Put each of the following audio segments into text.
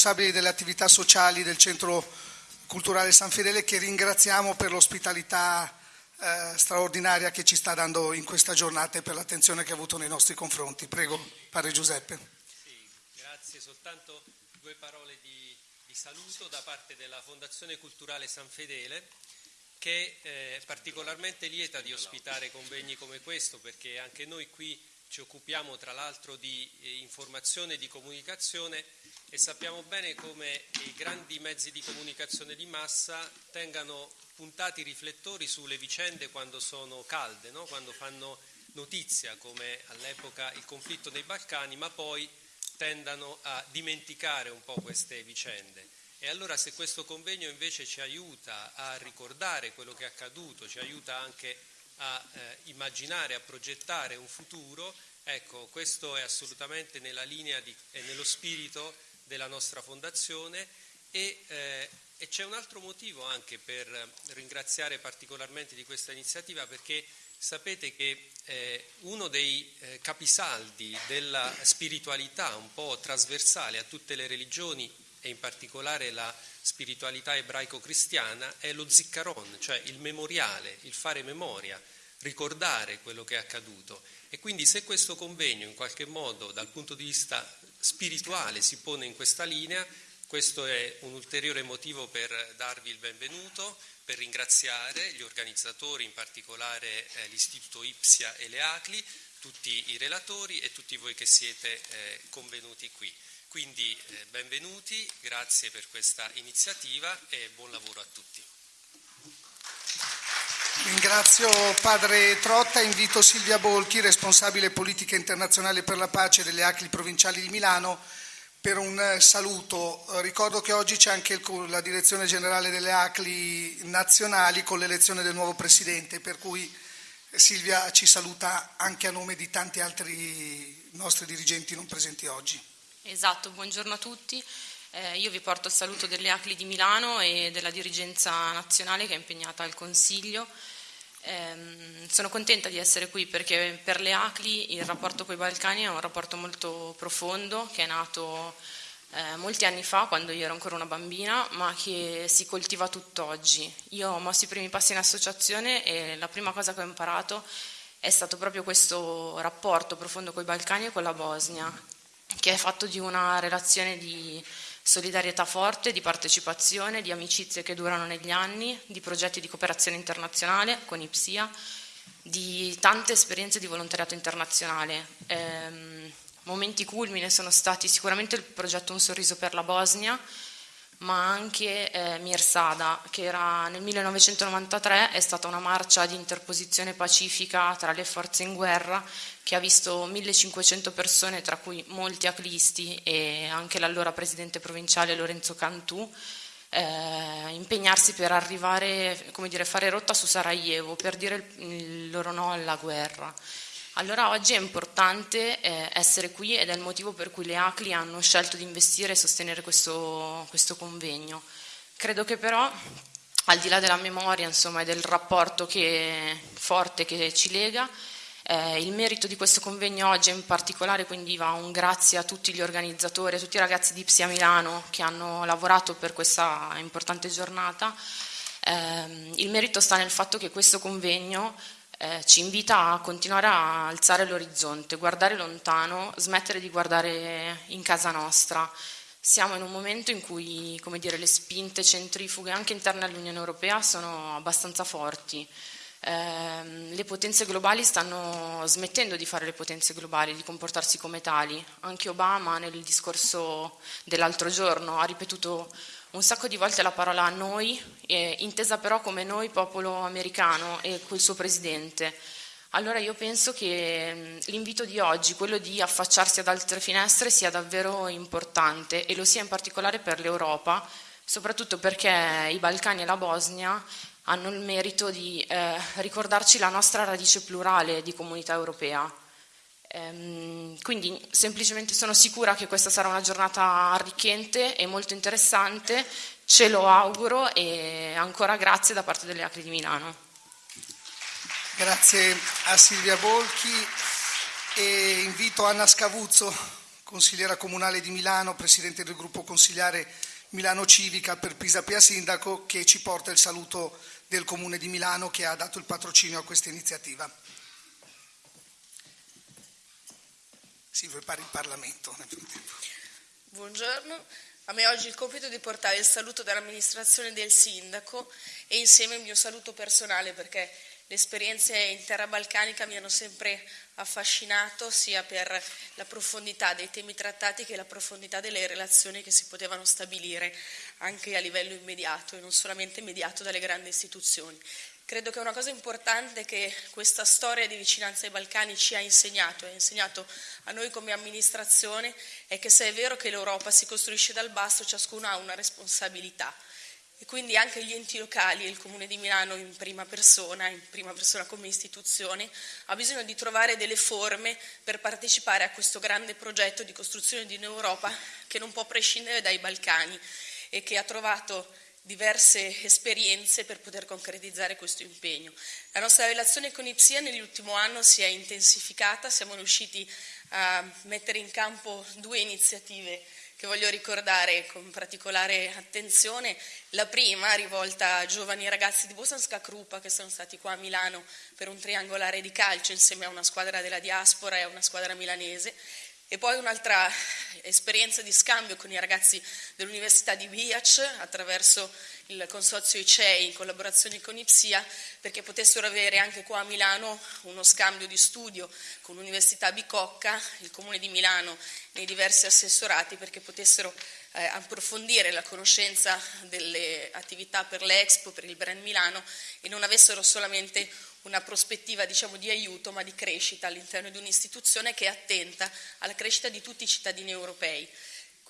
responsabili delle attività sociali del Centro Culturale San Fedele che ringraziamo per l'ospitalità eh, straordinaria che ci sta dando in questa giornata e per l'attenzione che ha avuto nei nostri confronti. Prego, Padre Giuseppe. Sì, grazie, soltanto due parole di, di saluto da parte della Fondazione Culturale San Fedele che eh, è particolarmente lieta di ospitare convegni come questo perché anche noi qui ci occupiamo tra l'altro di eh, informazione e di comunicazione e sappiamo bene come i grandi mezzi di comunicazione di massa tengano puntati i riflettori sulle vicende quando sono calde, no? quando fanno notizia come all'epoca il conflitto nei Balcani, ma poi tendano a dimenticare un po' queste vicende. E allora se questo convegno invece ci aiuta a ricordare quello che è accaduto, ci aiuta anche a eh, immaginare, a progettare un futuro, ecco, questo è assolutamente nella linea e nello spirito della nostra fondazione e, eh, e c'è un altro motivo anche per ringraziare particolarmente di questa iniziativa perché sapete che eh, uno dei eh, capisaldi della spiritualità un po' trasversale a tutte le religioni e in particolare la spiritualità ebraico-cristiana è lo ziccaron, cioè il memoriale, il fare memoria, ricordare quello che è accaduto. E quindi se questo convegno in qualche modo dal punto di vista spirituale si pone in questa linea, questo è un ulteriore motivo per darvi il benvenuto, per ringraziare gli organizzatori, in particolare eh, l'Istituto Ipsia e le ACLI, tutti i relatori e tutti voi che siete eh, convenuti qui. Quindi eh, benvenuti, grazie per questa iniziativa e buon lavoro a tutti. Ringrazio Padre Trotta, invito Silvia Bolchi, responsabile politica internazionale per la pace delle ACLI provinciali di Milano, per un saluto. Ricordo che oggi c'è anche la direzione generale delle ACLI nazionali con l'elezione del nuovo presidente, per cui Silvia ci saluta anche a nome di tanti altri nostri dirigenti non presenti oggi. Esatto, buongiorno a tutti. Eh, io vi porto il saluto delle ACLI di Milano e della dirigenza nazionale che è impegnata al Consiglio. Eh, sono contenta di essere qui perché per le ACLI il rapporto con i Balcani è un rapporto molto profondo che è nato eh, molti anni fa quando io ero ancora una bambina ma che si coltiva tutt'oggi. Io ho mosso i primi passi in associazione e la prima cosa che ho imparato è stato proprio questo rapporto profondo con i Balcani e con la Bosnia che è fatto di una relazione di solidarietà forte, di partecipazione, di amicizie che durano negli anni, di progetti di cooperazione internazionale con IPSIA, di tante esperienze di volontariato internazionale. Eh, momenti culmine sono stati sicuramente il progetto Un sorriso per la Bosnia, ma anche eh, Mirsada, che era nel 1993, è stata una marcia di interposizione pacifica tra le forze in guerra che ha visto 1500 persone, tra cui molti aclisti e anche l'allora presidente provinciale Lorenzo Cantù, eh, impegnarsi per arrivare, come dire, fare rotta su Sarajevo, per dire il, il loro no alla guerra. Allora oggi è importante eh, essere qui ed è il motivo per cui le ACLI hanno scelto di investire e sostenere questo, questo convegno. Credo che però, al di là della memoria insomma, e del rapporto che, forte che ci lega, eh, il merito di questo convegno oggi in particolare quindi va un grazie a tutti gli organizzatori, a tutti i ragazzi di Psia Milano che hanno lavorato per questa importante giornata. Eh, il merito sta nel fatto che questo convegno eh, ci invita a continuare a alzare l'orizzonte, guardare lontano, smettere di guardare in casa nostra. Siamo in un momento in cui dire, le spinte centrifughe anche interne all'Unione Europea sono abbastanza forti. Eh, le potenze globali stanno smettendo di fare le potenze globali, di comportarsi come tali. Anche Obama nel discorso dell'altro giorno ha ripetuto un sacco di volte la parola noi, eh, intesa però come noi popolo americano e col suo presidente. Allora io penso che mm, l'invito di oggi, quello di affacciarsi ad altre finestre, sia davvero importante e lo sia in particolare per l'Europa, soprattutto perché i Balcani e la Bosnia hanno il merito di eh, ricordarci la nostra radice plurale di comunità europea. Ehm, quindi semplicemente sono sicura che questa sarà una giornata arricchente e molto interessante, ce lo auguro e ancora grazie da parte delle Acri di Milano. Grazie a Silvia Bolchi e invito Anna Scavuzzo consigliera comunale di Milano, presidente del gruppo consigliare Milano Civica per Pisapia Sindaco, che ci porta il saluto del Comune di Milano che ha dato il patrocinio a questa iniziativa. Si prepara il Parlamento. Buongiorno, a me oggi il compito di portare il saluto dell'amministrazione del sindaco e insieme il mio saluto personale perché le esperienze in terra balcanica mi hanno sempre affascinato sia per la profondità dei temi trattati che la profondità delle relazioni che si potevano stabilire anche a livello immediato e non solamente immediato dalle grandi istituzioni. Credo che una cosa importante che questa storia di vicinanza ai Balcani ci ha insegnato, ha insegnato a noi come amministrazione, è che se è vero che l'Europa si costruisce dal basso, ciascuno ha una responsabilità. E quindi anche gli enti locali e il Comune di Milano in prima persona, in prima persona come istituzione, ha bisogno di trovare delle forme per partecipare a questo grande progetto di costruzione di un'Europa che non può prescindere dai Balcani e che ha trovato diverse esperienze per poter concretizzare questo impegno. La nostra relazione con IPSIA nell'ultimo anno si è intensificata, siamo riusciti a mettere in campo due iniziative che voglio ricordare con particolare attenzione. La prima rivolta a giovani ragazzi di Bosanska Krupa che sono stati qua a Milano per un triangolare di calcio insieme a una squadra della diaspora e a una squadra milanese e poi un'altra esperienza di scambio con i ragazzi dell'Università di Biac attraverso il consorzio ICEI in collaborazione con IPSIA perché potessero avere anche qua a Milano uno scambio di studio con l'Università Bicocca, il Comune di Milano nei diversi assessorati perché potessero eh, approfondire la conoscenza delle attività per l'Expo, per il Brand Milano e non avessero solamente una prospettiva diciamo, di aiuto ma di crescita all'interno di un'istituzione che è attenta alla crescita di tutti i cittadini europei.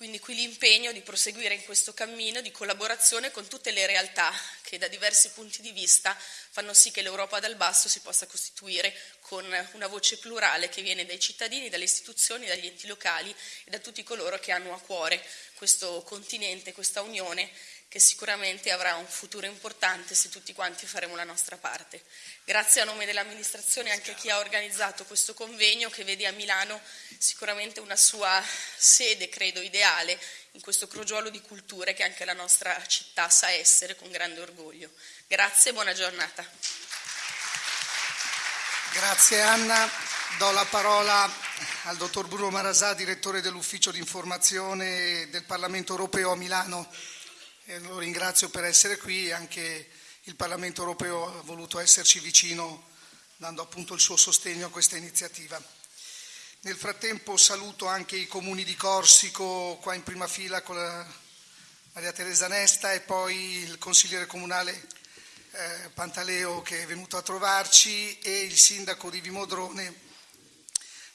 Quindi qui l'impegno di proseguire in questo cammino di collaborazione con tutte le realtà che da diversi punti di vista fanno sì che l'Europa dal basso si possa costituire con una voce plurale che viene dai cittadini, dalle istituzioni, dagli enti locali e da tutti coloro che hanno a cuore questo continente, questa unione che sicuramente avrà un futuro importante se tutti quanti faremo la nostra parte. Grazie a nome dell'amministrazione anche a chi ha organizzato questo convegno che vede a Milano sicuramente una sua sede, credo, ideale in questo crogiolo di culture che anche la nostra città sa essere con grande orgoglio. Grazie e buona giornata. Grazie Anna. Do la parola al dottor Bruno Marasà, direttore dell'ufficio di informazione del Parlamento europeo a Milano e lo ringrazio per essere qui, anche il Parlamento europeo ha voluto esserci vicino dando appunto il suo sostegno a questa iniziativa. Nel frattempo saluto anche i comuni di Corsico qua in prima fila con Maria Teresa Nesta e poi il consigliere comunale eh, Pantaleo che è venuto a trovarci e il sindaco di Vimodrone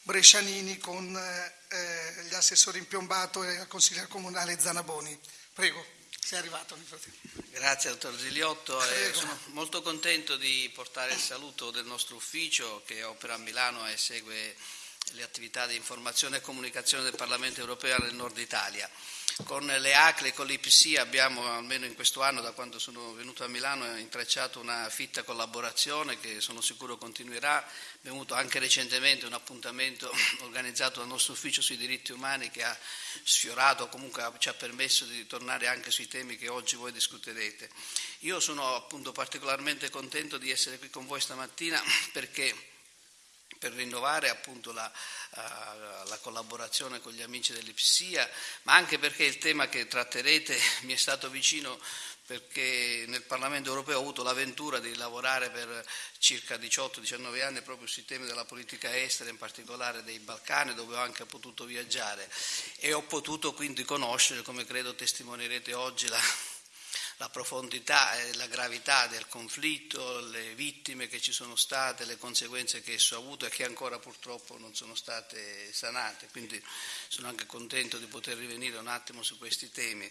Brescianini con eh, gli assessori in piombato e il consigliere comunale Zanaboni. Prego. Sei arrivato nel frattempo. Grazie dottor Ziliotto, eh, sono molto contento di portare il saluto del nostro ufficio che opera a Milano e segue le attività di informazione e comunicazione del Parlamento europeo nel nord Italia. Con le ACLE e con l'IPC abbiamo, almeno in questo anno, da quando sono venuto a Milano, intrecciato una fitta collaborazione che sono sicuro continuerà. Abbiamo avuto anche recentemente un appuntamento organizzato dal nostro ufficio sui diritti umani che ha sfiorato, comunque ci ha permesso di tornare anche sui temi che oggi voi discuterete. Io sono appunto particolarmente contento di essere qui con voi stamattina perché per rinnovare appunto la, uh, la, collaborazione con gli amici dell'Ipsia, ma anche perché il tema che tratterete mi è stato vicino perché nel Parlamento europeo ho avuto l'avventura di lavorare per circa 18-19 anni proprio sui temi della politica estera, in particolare dei Balcani, dove ho anche potuto viaggiare. E ho potuto quindi conoscere, come credo testimonierete oggi, la, la profondità e la gravità del conflitto, le vittime che ci sono state, le conseguenze che esso ha avuto e che ancora purtroppo non sono state sanate. Quindi sono anche contento di poter rivenire un attimo su questi temi.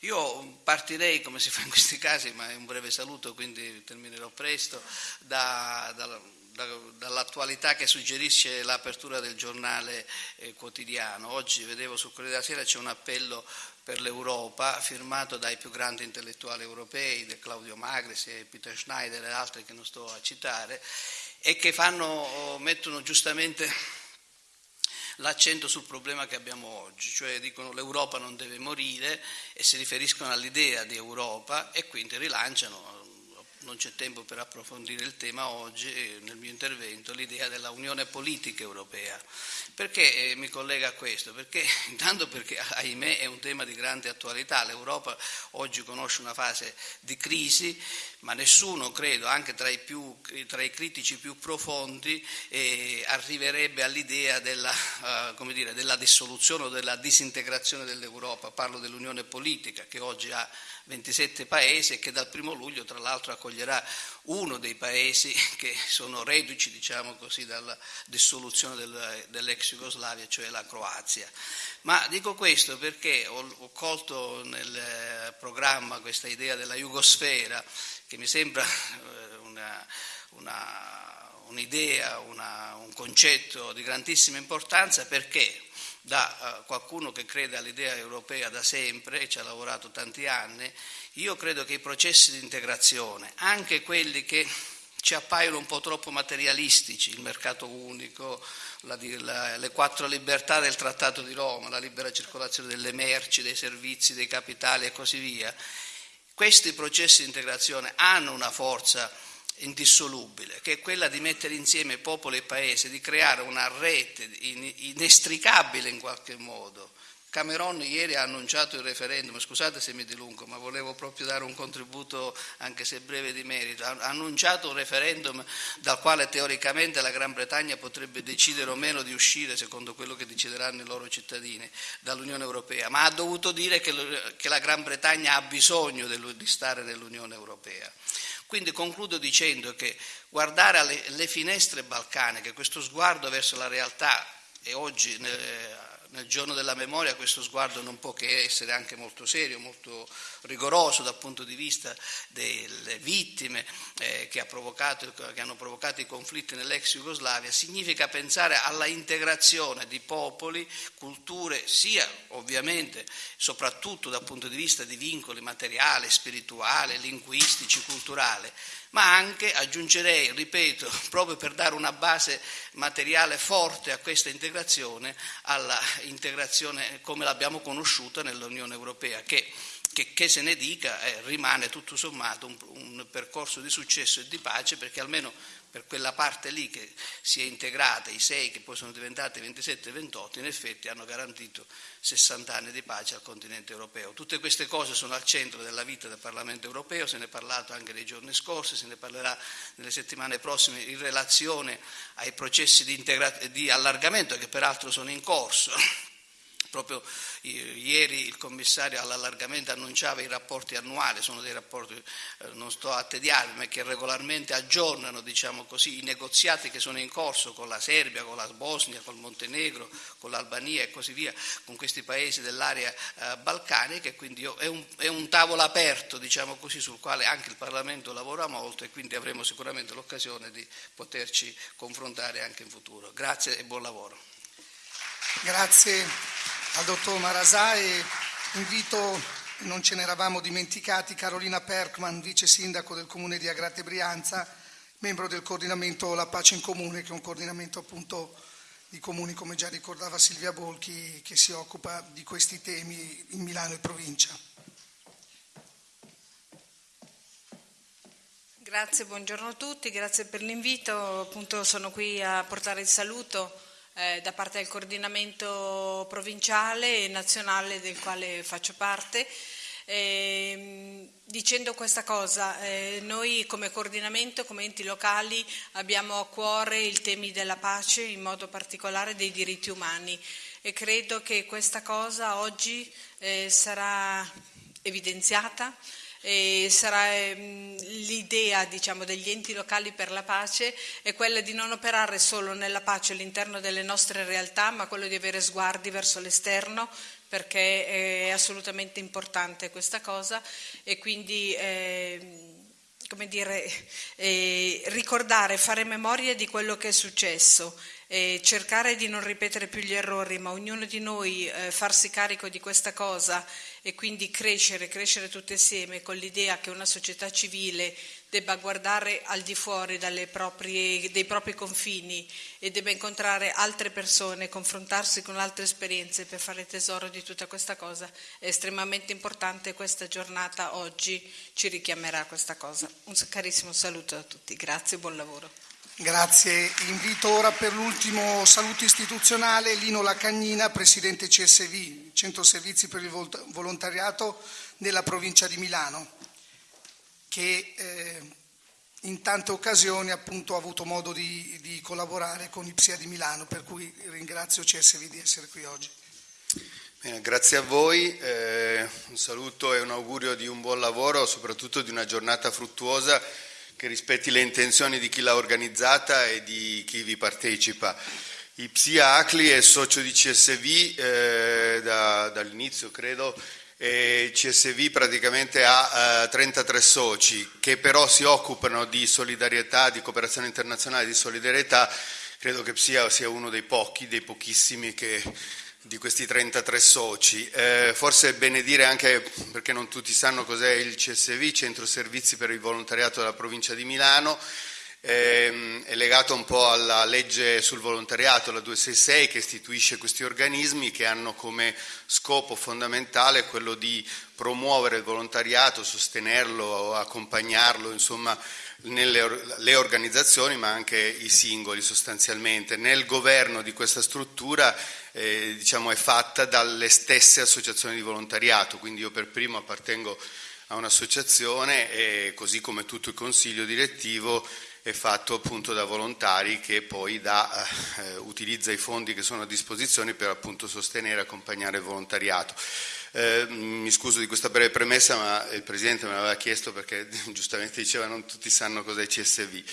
Io partirei, come si fa in questi casi, ma è un breve saluto, quindi terminerò presto, da, da, dall'attualità che suggerisce l'apertura del giornale eh, quotidiano. Oggi vedevo sul Corriere della Sera c'è un appello per l'Europa, firmato dai più grandi intellettuali europei, Claudio Magris e Peter Schneider e altri che non sto a citare, e che fanno, mettono giustamente l'accento sul problema che abbiamo oggi, cioè dicono l'Europa non deve morire e si riferiscono all'idea di Europa e quindi rilanciano non c'è tempo per approfondire il tema oggi eh, nel mio intervento, l'idea della Unione Politica Europea. Perché eh, mi collega a questo? Perché intanto perché ahimè è un tema di grande attualità, l'Europa oggi conosce una fase di crisi, ma nessuno, credo, anche tra i, più, tra i critici più profondi, eh, arriverebbe all'idea della, uh, dire, della dissoluzione o della disintegrazione dell'Europa, parlo dell'Unione Politica che oggi ha 27 paesi e che dal primo luglio tra l'altro accoglierà uno dei paesi che sono reduci diciamo così, dalla dissoluzione del, dell'ex Jugoslavia, cioè la Croazia. Ma dico questo perché ho, ho colto nel programma questa idea della Jugosfera che mi sembra eh, una, una, un'idea, una, un concetto di grandissima importanza perché da uh, qualcuno che crede all'idea europea da sempre e ci ha lavorato tanti anni, io credo che i processi di integrazione, anche quelli che ci appaiono un po' troppo materialistici, il mercato unico, la, la, le quattro libertà del Trattato di Roma, la libera circolazione delle merci, dei servizi, dei capitali e così via, questi processi di integrazione hanno una forza indissolubile, che è quella di mettere insieme popolo e paese, di creare una rete inestricabile in qualche modo. Cameron ieri ha annunciato il referendum, scusate se mi dilungo, ma volevo proprio dare un contributo, anche se breve di merito, ha annunciato un referendum dal quale teoricamente la Gran Bretagna potrebbe decidere o meno di uscire, secondo quello che decideranno i loro cittadini, dall'Unione Europea, ma ha dovuto dire che, la Gran Bretagna ha bisogno di stare nell'Unione Europea. Quindi concludo dicendo che guardare alle finestre balcaniche, questo sguardo verso la realtà, e oggi nel giorno della memoria questo sguardo non può che essere anche molto serio, molto rigoroso dal punto di vista delle vittime eh, che, ha che, hanno provocato i conflitti nell'ex Jugoslavia, significa pensare alla integrazione di popoli, culture, sia ovviamente soprattutto dal punto di vista di vincoli materiali, spirituali, linguistici, culturali, ma anche, aggiungerei, ripeto, proprio per dare una base materiale forte a questa integrazione, alla integrazione come l'abbiamo conosciuta nell'Unione Europea, che che, che, se ne dica eh, rimane tutto sommato un, un, percorso di successo e di pace perché almeno per quella parte lì che si è integrata, i sei che poi sono diventati 27 e 28, in effetti hanno garantito 60 anni di pace al continente europeo. Tutte queste cose sono al centro della vita del Parlamento europeo, se ne è parlato anche nei giorni scorsi, se ne parlerà nelle settimane prossime in relazione ai processi di, di allargamento che peraltro sono in corso Proprio ieri il commissario all'allargamento annunciava i rapporti annuali, sono dei rapporti, eh, non sto a tediarmi, ma che regolarmente aggiornano diciamo così, i negoziati che sono in corso con la Serbia, con la Bosnia, con il Montenegro, con l'Albania e così via, con questi paesi dell'area eh, balcanica e quindi è un, è un tavolo aperto diciamo così, sul quale anche il Parlamento lavora molto e quindi avremo sicuramente l'occasione di poterci confrontare anche in futuro. Grazie e buon lavoro. Grazie al dottor Marasà e invito, non ce ne eravamo dimenticati, Carolina Perkman, vice sindaco del comune di Agrate Brianza, membro del coordinamento La Pace in Comune, che è un coordinamento appunto di comuni, come già ricordava Silvia Bolchi, che si occupa di questi temi in Milano e provincia. Grazie, buongiorno a tutti, grazie per l'invito. Appunto sono qui a portare il saluto eh, da parte del coordinamento provinciale e nazionale del quale faccio parte. Eh, dicendo questa cosa, eh, noi come coordinamento, come enti locali abbiamo a cuore i temi della pace, in modo particolare dei diritti umani e credo che questa cosa oggi eh, sarà evidenziata e sarà ehm, l'idea diciamo, degli enti locali per la pace è quella di non operare solo nella pace all'interno delle nostre realtà, ma quello di avere sguardi verso l'esterno perché è assolutamente importante questa cosa. E quindi eh, come dire, eh, ricordare, fare memoria di quello che è successo e cercare di non ripetere più gli errori, ma ognuno di noi eh, farsi carico di questa cosa e quindi crescere, crescere tutti insieme con l'idea che una società civile debba guardare al di fuori proprie, dei propri confini e debba incontrare altre persone, confrontarsi con altre esperienze per fare tesoro di tutta questa cosa è estremamente importante questa giornata oggi ci richiamerà a questa cosa. Un carissimo saluto a tutti, grazie e buon lavoro. Grazie. Invito ora per l'ultimo saluto istituzionale Lino Lacagnina, Presidente CSV, Centro Servizi per il Volontariato nella provincia di Milano, che eh, in tante occasioni appunto ha avuto modo di, di collaborare con IPSIA di Milano, per cui ringrazio CSV di essere qui oggi. Bene, grazie a voi, eh, un saluto e un augurio di un buon lavoro, soprattutto di una giornata fruttuosa che rispetti le intenzioni di chi l'ha organizzata e di chi vi partecipa. Ipsia Acli è socio di CSV eh, da, dall'inizio, credo, e CSV praticamente ha eh, 33 soci che però si occupano di solidarietà, di cooperazione internazionale, di solidarietà. Credo che sia, sia uno dei pochi, dei pochissimi che di questi 33 soci. Eh, forse è bene dire anche, perché non tutti sanno cos'è il CSV, Centro Servizi per il Volontariato della provincia di Milano, eh, è legato un po' alla legge sul volontariato, la 266, che istituisce questi organismi che hanno come scopo fondamentale quello di promuovere il volontariato, sostenerlo, accompagnarlo, insomma, nelle le organizzazioni ma anche i singoli sostanzialmente. Nel governo di questa struttura eh, diciamo, è fatta dalle stesse associazioni di volontariato, quindi io per primo appartengo a un'associazione e così come tutto il consiglio direttivo è fatto appunto da volontari che poi da, eh, utilizza i fondi che sono a disposizione per appunto sostenere e accompagnare il volontariato. Eh, mi scuso di questa breve premessa, ma il Presidente me l'aveva chiesto perché giustamente diceva non tutti sanno cos'è CSV.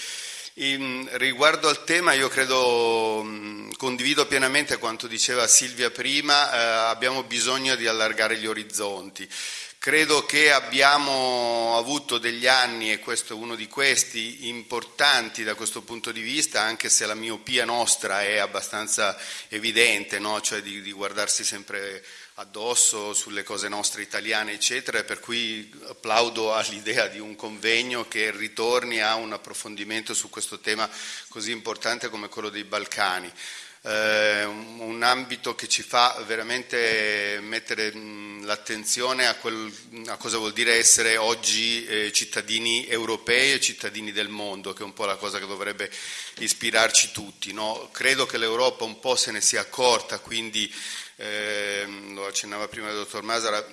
In, riguardo al tema io credo, mh, condivido pienamente quanto diceva Silvia prima, eh, abbiamo bisogno di allargare gli orizzonti. Credo che abbiamo avuto degli anni, e questo è uno di questi, importanti da questo punto di vista, anche se la miopia nostra è abbastanza evidente, no? cioè di, di guardarsi sempre addosso sulle cose nostre italiane, eccetera, per cui applaudo all'idea di un convegno che ritorni a un approfondimento su questo tema così importante come quello dei Balcani. Eh, un ambito che ci fa veramente mettere l'attenzione a, a, cosa vuol dire essere oggi eh, cittadini europei e cittadini del mondo, che è un po' la cosa che dovrebbe ispirarci tutti. No? Credo che l'Europa un po' se ne sia accorta, quindi eh, lo accennava prima il dottor Masara,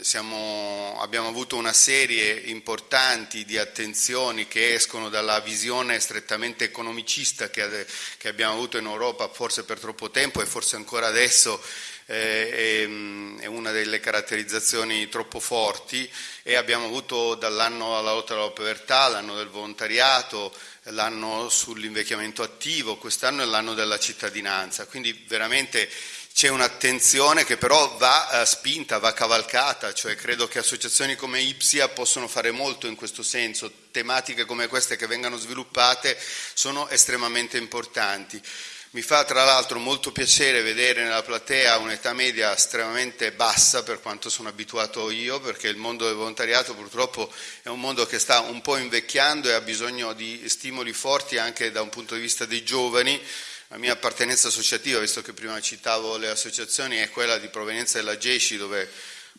siamo, abbiamo avuto una serie importanti di attenzioni che escono dalla visione strettamente economicista che, che abbiamo avuto in Europa forse per troppo tempo e forse ancora adesso eh, è, è, una delle caratterizzazioni troppo forti. E abbiamo avuto dall'anno alla lotta alla povertà, l'anno del volontariato, l'anno sull'invecchiamento attivo, quest'anno è l'anno della cittadinanza, quindi veramente c'è un'attenzione che però va eh, spinta, va cavalcata, cioè credo che associazioni come Ipsia possono fare molto in questo senso, tematiche come queste che vengano sviluppate sono estremamente importanti. Mi fa tra l'altro molto piacere vedere nella platea un'età media estremamente bassa per quanto sono abituato io, perché il mondo del volontariato purtroppo è un mondo che sta un po' invecchiando e ha bisogno di stimoli forti anche da un punto di vista dei giovani, la mia appartenenza associativa, visto che prima citavo le associazioni, è quella di provenienza della GESCI, dove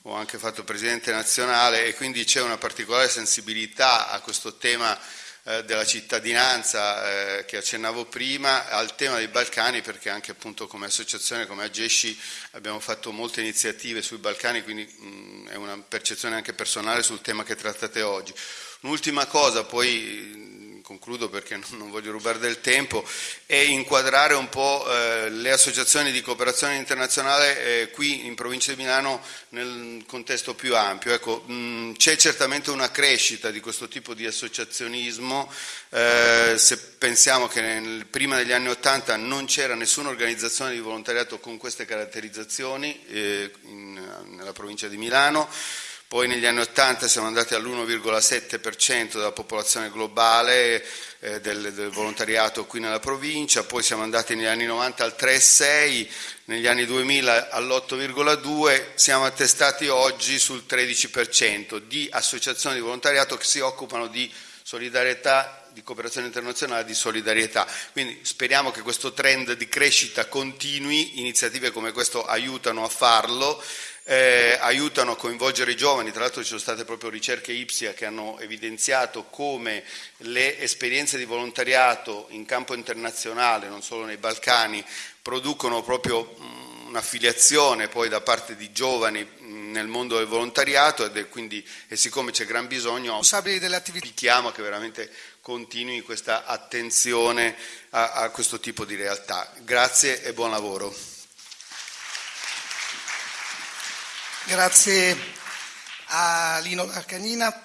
ho anche fatto presidente nazionale e quindi c'è una particolare sensibilità a questo tema della cittadinanza eh, che accennavo prima, al tema dei Balcani, perché anche appunto come associazione, come AGESCI, abbiamo fatto molte iniziative sui Balcani, quindi mh, è una percezione anche personale sul tema che trattate oggi. Un'ultima cosa, poi concludo perché non voglio rubare del tempo, è inquadrare un po' eh, le associazioni di cooperazione internazionale eh, qui in provincia di Milano nel contesto più ampio. Ecco, mh, c'è certamente una crescita di questo tipo di associazionismo, eh, se pensiamo che nel, prima degli anni Ottanta non c'era nessuna organizzazione di volontariato con queste caratterizzazioni nella provincia di Milano, poi negli anni 80 siamo andati all'1,7% della popolazione globale eh, del, del, volontariato qui nella provincia, poi siamo andati negli anni 90 al 3,6%, negli anni 2000 all'8,2%, siamo attestati oggi sul 13% di associazioni di volontariato che si occupano di solidarietà di cooperazione internazionale di solidarietà. Quindi speriamo che questo trend di crescita continui, iniziative come questo aiutano a farlo eh, aiutano a coinvolgere i giovani, tra l'altro ci sono state proprio ricerche IPSIA che hanno evidenziato come le esperienze di volontariato in campo internazionale, non solo nei Balcani, producono proprio un'affiliazione poi da parte di giovani nel mondo del volontariato ed quindi, e siccome c'è gran bisogno, invitiamo che veramente continui questa attenzione a, a questo tipo di realtà. Grazie e buon lavoro. Grazie a Lino Arcanina.